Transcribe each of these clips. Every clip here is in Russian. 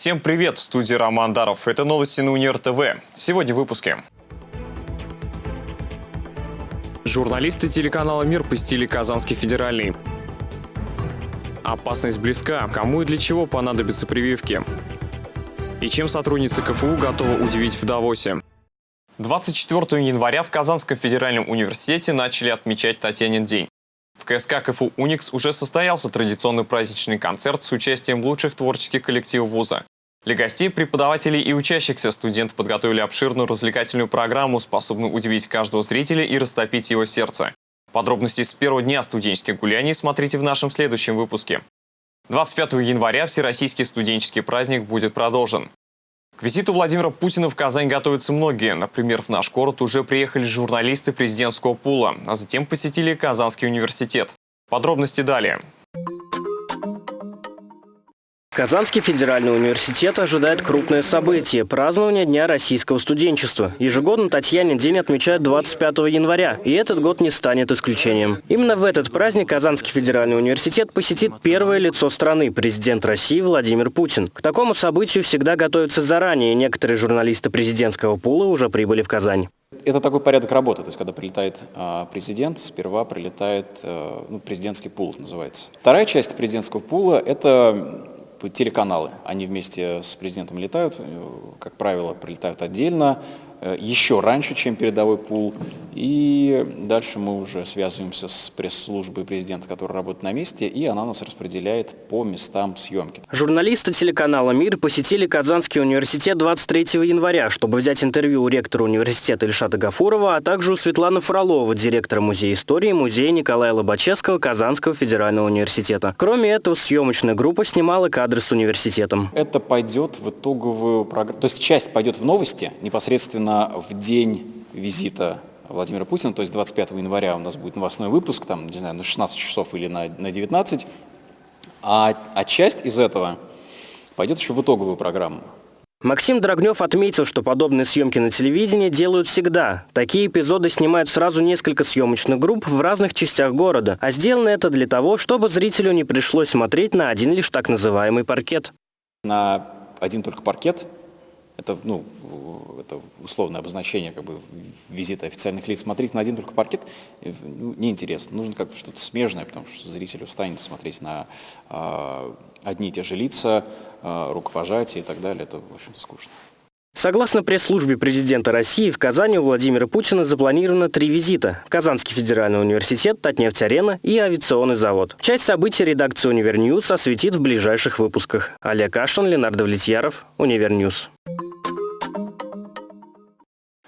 Всем привет! В студии Роман Даров. Это новости на Универ ТВ. Сегодня в выпуске. Журналисты телеканала «Мир» посетили Казанский федеральный. Опасность близка. Кому и для чего понадобятся прививки? И чем сотрудницы КФУ готовы удивить в Давосе? 24 января в Казанском федеральном университете начали отмечать Татьянин день. КСК КФУ «Уникс» уже состоялся традиционный праздничный концерт с участием лучших творческих коллективов вуза. Для гостей, преподавателей и учащихся студенты подготовили обширную развлекательную программу, способную удивить каждого зрителя и растопить его сердце. Подробности с первого дня студенческих гуляний смотрите в нашем следующем выпуске. 25 января Всероссийский студенческий праздник будет продолжен. К визиту Владимира Путина в Казань готовятся многие. Например, в наш город уже приехали журналисты президентского пула, а затем посетили Казанский университет. Подробности далее. Казанский федеральный университет ожидает крупное событие – празднование Дня российского студенчества. Ежегодно Татьянин день отмечают 25 января, и этот год не станет исключением. Именно в этот праздник Казанский федеральный университет посетит первое лицо страны – президент России Владимир Путин. К такому событию всегда готовятся заранее, некоторые журналисты президентского пула уже прибыли в Казань. Это такой порядок работы, то есть когда прилетает а, президент, сперва прилетает а, ну, президентский пул, называется. Вторая часть президентского пула – это телеканалы. Они вместе с президентом летают, э, как правило, прилетают отдельно, еще раньше, чем передовой пул. И дальше мы уже связываемся с пресс-службой президента, которая работает на месте, и она нас распределяет по местам съемки. Журналисты телеканала «Мир» посетили Казанский университет 23 января, чтобы взять интервью у ректора университета Ильшата Гафурова, а также у Светланы Фролова, директора Музея истории Музея Николая Лобачевского Казанского федерального университета. Кроме этого, съемочная группа снимала кадры с университетом. Это пойдет в итоговую программу, то есть часть пойдет в новости, непосредственно именно в день визита Владимира Путина, то есть 25 января у нас будет новостной выпуск, там, не знаю, на 16 часов или на, на 19, а, а часть из этого пойдет еще в итоговую программу. Максим Драгнев отметил, что подобные съемки на телевидении делают всегда. Такие эпизоды снимают сразу несколько съемочных групп в разных частях города. А сделано это для того, чтобы зрителю не пришлось смотреть на один лишь так называемый паркет. На один только паркет это, ну, это условное обозначение как бы, визита официальных лиц. Смотреть на один только паркет э, ну, неинтересно. Нужно как-то что-то смежное, потому что зритель устанет смотреть на э, одни и те же лица, э, рукопожатия и так далее. Это, в общем-то, скучно. Согласно пресс-службе президента России, в Казани у Владимира Путина запланировано три визита. Казанский федеральный университет, Татнефть-арена и авиационный завод. Часть событий редакция «Univer News» осветит в ближайших выпусках. Олег Кашин, Ленар Довлетьяров, Univer News.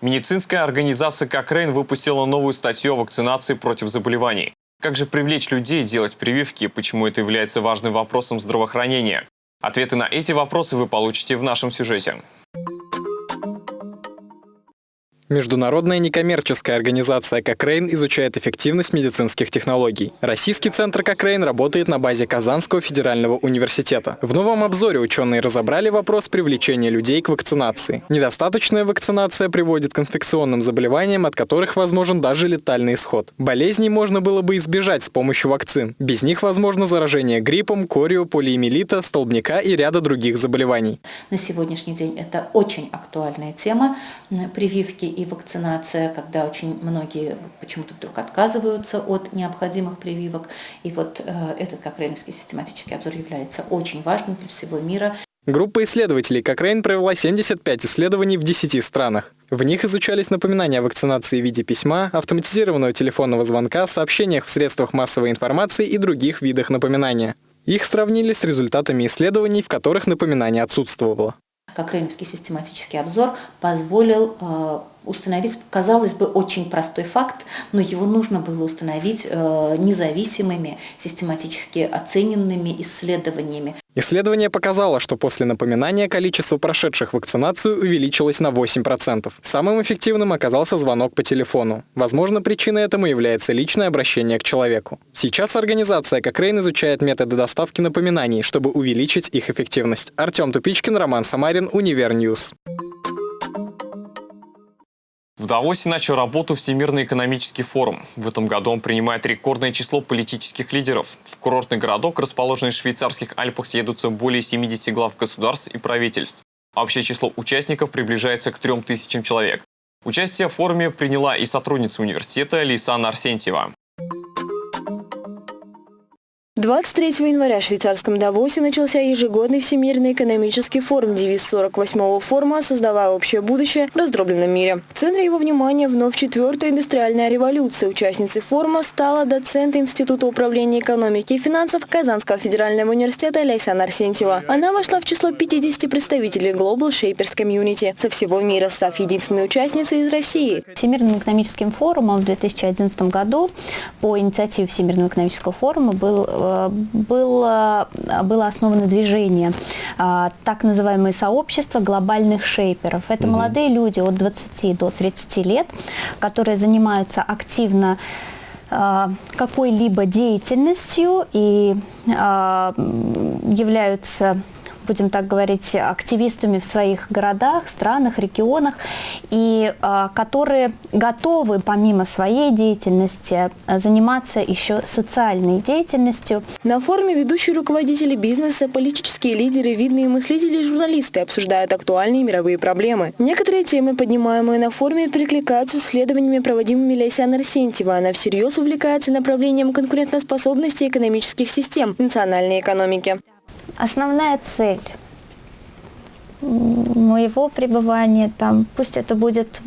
Медицинская организация «Кокрейн» выпустила новую статью о вакцинации против заболеваний. Как же привлечь людей делать прививки и почему это является важным вопросом здравоохранения? Ответы на эти вопросы вы получите в нашем сюжете. Международная некоммерческая организация «Кокрейн» изучает эффективность медицинских технологий. Российский центр «Кокрейн» работает на базе Казанского федерального университета. В новом обзоре ученые разобрали вопрос привлечения людей к вакцинации. Недостаточная вакцинация приводит к инфекционным заболеваниям, от которых возможен даже летальный исход. Болезней можно было бы избежать с помощью вакцин. Без них возможно заражение гриппом, корио, полиэмилита, столбняка и ряда других заболеваний. На сегодняшний день это очень актуальная тема. Прививки и и вакцинация, когда очень многие почему-то вдруг отказываются от необходимых прививок. И вот э, этот Кокрейновский систематический обзор является очень важным для всего мира. Группа исследователей Кокрейн провела 75 исследований в 10 странах. В них изучались напоминания о вакцинации в виде письма, автоматизированного телефонного звонка, сообщениях в средствах массовой информации и других видах напоминания. Их сравнили с результатами исследований, в которых напоминание отсутствовало. Кокрейновский систематический обзор позволил э, установить, казалось бы, очень простой факт, но его нужно было установить э, независимыми, систематически оцененными исследованиями. Исследование показало, что после напоминания количество прошедших вакцинацию увеличилось на 8%. Самым эффективным оказался звонок по телефону. Возможно, причиной этому является личное обращение к человеку. Сейчас организация Кокрейн изучает методы доставки напоминаний, чтобы увеличить их эффективность. Артем Тупичкин, Роман Самарин, Univer News. В Давосе начал работу Всемирный экономический форум. В этом году он принимает рекордное число политических лидеров. В курортный городок, расположенный в швейцарских Альпах, съедутся более 70 глав государств и правительств. Общее число участников приближается к 3000 человек. Участие в форуме приняла и сотрудница университета Лейсан Арсентьева. 23 января в швейцарском Давосе начался ежегодный Всемирный экономический форум, девиз 48-го форума «Создавая общее будущее в раздробленном мире». В центре его внимания вновь четвертая индустриальная революция. Участницей форума стала доцент Института управления экономики и финансов Казанского федерального университета Лейсан Арсентьева. Она вошла в число 50 представителей Global Shapers Community со всего мира, став единственной участницей из России. Всемирным экономическим форумом в 2011 году по инициативе Всемирного экономического форума был э, было, было основано движение, а, так называемое сообщество глобальных шейперов. Это угу. молодые люди от 20 до 30 лет, которые занимаются активно а, какой-либо деятельностью и а, являются будем так говорить, активистами в своих городах, странах, регионах, и а, которые готовы помимо своей деятельности а, заниматься еще социальной деятельностью. На форуме ведущие руководители бизнеса, политические лидеры, видные мыслители и журналисты обсуждают актуальные мировые проблемы. Некоторые темы, поднимаемые на форуме, перекликаются с исследованиями, проводимыми Лейсян Арсентьева. Она всерьез увлекается направлением конкурентоспособности экономических систем национальной экономики. Основная цель моего пребывания там, пусть это будет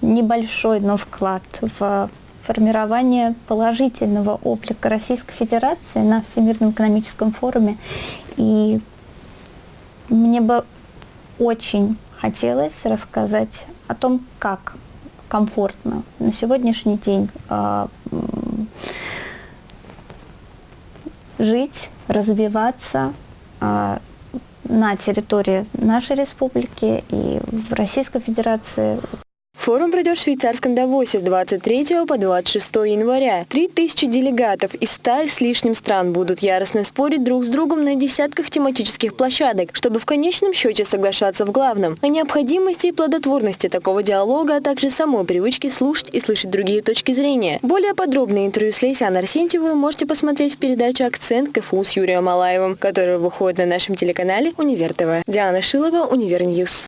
небольшой, но вклад в формирование положительного облика Российской Федерации на Всемирном экономическом форуме. И мне бы очень хотелось рассказать о том, как комфортно на сегодняшний день э, жить, развиваться, а, на территории нашей республики и в Российской Федерации Форум пройдет в швейцарском Давосе с 23 по 26 января. Три тысячи делегатов из ста с лишним стран будут яростно спорить друг с другом на десятках тематических площадок, чтобы в конечном счете соглашаться в главном – о необходимости и плодотворности такого диалога, а также самой привычки слушать и слышать другие точки зрения. Более подробное интервью с Лейсян Арсентьевой вы можете посмотреть в передаче «Акцент КФУ» с Юрием Малаевым, которая выходит на нашем телеканале «Univer ТВ». Диана Шилова, Univer News.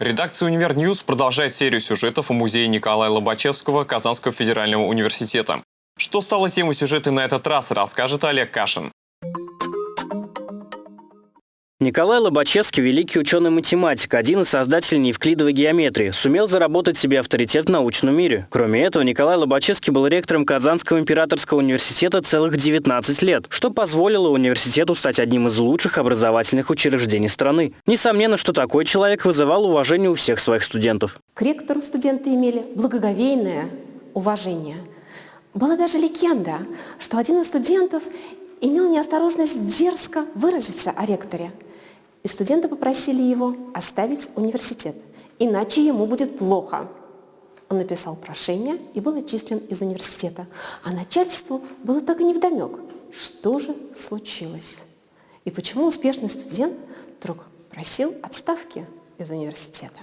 Редакция «Univer News» продолжает серию сюжетов о музее Николая Лобачевского Казанского федерального университета. Что стало темой сюжета на этот раз, расскажет Олег Кашин. Николай Лобачевский – великий ученый-математик, один из создателей неевклидовой геометрии, сумел заработать себе авторитет в научном мире. Кроме этого, Николай Лобачевский был ректором Казанского императорского университета целых 19 лет, что позволило университету стать одним из лучших образовательных учреждений страны. Несомненно, что такой человек вызывал уважение у всех своих студентов. К ректору студенты имели благоговейное уважение. Была даже легенда, что один из студентов имел неосторожность дерзко выразиться о ректоре – и студенты попросили его оставить университет, иначе ему будет плохо. Он написал прошение и был отчислен из университета. А начальству было так и невдомек, что же случилось. И почему успешный студент вдруг просил отставки из университета.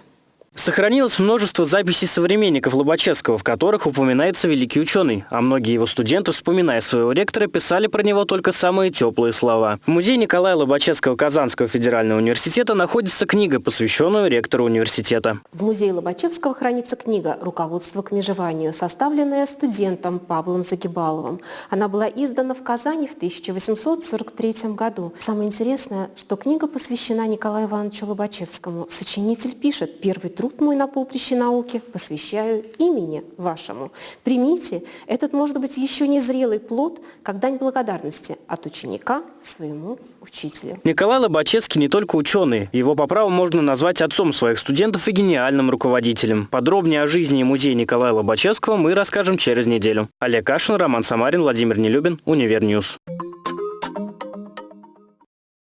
Сохранилось множество записей современников Лобачевского, в которых упоминается великий ученый, а многие его студенты, вспоминая своего ректора, писали про него только самые теплые слова. В музее Николая Лобачевского Казанского федерального университета находится книга, посвященная ректору университета. В музее Лобачевского хранится книга «Руководство к межеванию», составленная студентом Павлом Загибаловым. Она была издана в Казани в 1843 году. Самое интересное, что книга посвящена Николаю Ивановичу Лобачевскому. Сочинитель пишет «Первый труд труд мой на поприще науки посвящаю имени вашему. Примите, этот может быть еще не зрелый плод, как дань благодарности от ученика своему учителю. Николай Лобачевский не только ученый. Его по праву можно назвать отцом своих студентов и гениальным руководителем. Подробнее о жизни и музее Николая Лобачевского мы расскажем через неделю. Олег Кашин, Роман Самарин, Владимир Нелюбин, Универньюз.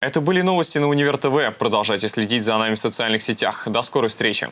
Это были новости на Универ ТВ. Продолжайте следить за нами в социальных сетях. До скорой встречи.